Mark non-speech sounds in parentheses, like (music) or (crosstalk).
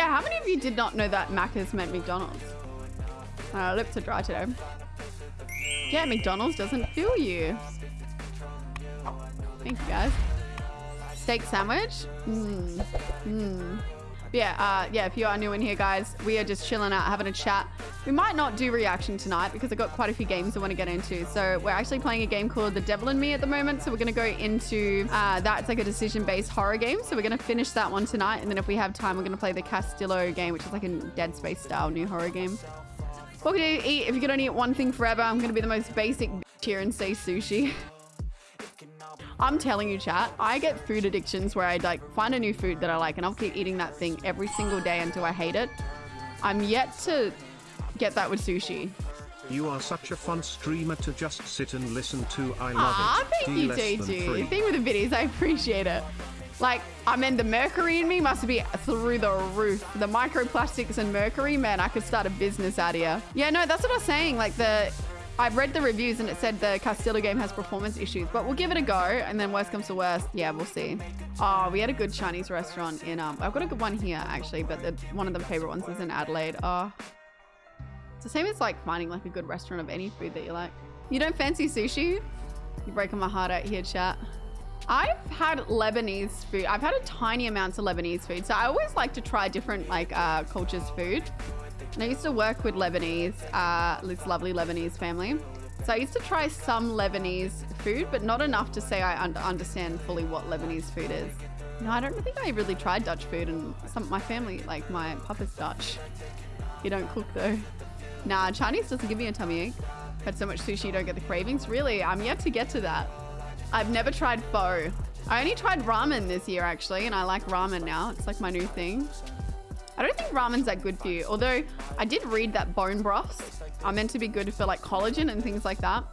Yeah, how many of you did not know that Macca's meant McDonald's? Uh, lips are dry today. Yeah, McDonald's doesn't fill you. Thank you, guys. Steak sandwich? Mmm. Mmm. Yeah, uh, yeah, if you are new in here, guys, we are just chilling out, having a chat. We might not do reaction tonight because I've got quite a few games I want to get into. So we're actually playing a game called The Devil in Me at the moment. So we're going to go into uh, that. It's like a decision-based horror game. So we're going to finish that one tonight. And then if we have time, we're going to play the Callisto game, which is like a Dead Space style new horror game. What can you eat? If you could only eat one thing forever, I'm going to be the most basic here and say sushi. (laughs) I'm telling you, chat, I get food addictions where I like find a new food that I like and I'll keep eating that thing every single day until I hate it. I'm yet to get that with sushi. You are such a fun streamer to just sit and listen to. I love Ah, it. thank D you, JG. Thing with the videos, I appreciate it. Like, I mean, the mercury in me must be through the roof. The microplastics and mercury, man, I could start a business out here. Yeah, no, that's what I was saying. Like, the I've read the reviews and it said the Callisto game has performance issues, but we'll give it a go. And then worst comes to worst, yeah, we'll see. Oh, we had a good Chinese restaurant in, um, I've got a good one here actually, but the, one of the favorite ones is in Adelaide. Oh, it's the same as like finding like a good restaurant of any food that you like. You don't fancy sushi? You're breaking my heart out here, chat. I've had Lebanese food. I've had a tiny amounts of Lebanese food. So I always like to try different like uh, cultures food. And I used to work with Lebanese, uh, this lovely Lebanese family. So I used to try some Lebanese food, but not enough to say I un understand fully what Lebanese food is. No, I don't think I really tried Dutch food and some my family, like my papa's Dutch. You don't cook though. Nah, Chinese doesn't give me a tummy ache. Had so much sushi you don't get the cravings. Really, I'm yet to get to that. I've never tried pho. I only tried ramen this year actually, and I like ramen now. It's like my new thing. I don't think ramen's that good for you. Although I did read that bone broths are meant to be good for like collagen and things like that.